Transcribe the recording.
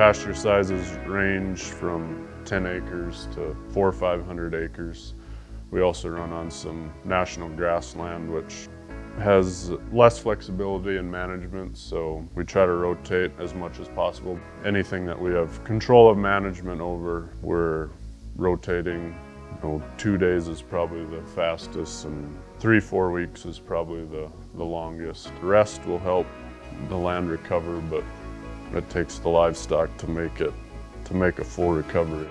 Pasture sizes range from 10 acres to four or 500 acres. We also run on some national grassland, which has less flexibility in management, so we try to rotate as much as possible. Anything that we have control of management over, we're rotating. You know, two days is probably the fastest, and three, four weeks is probably the, the longest. The rest will help the land recover, but it takes the livestock to make it, to make a full recovery.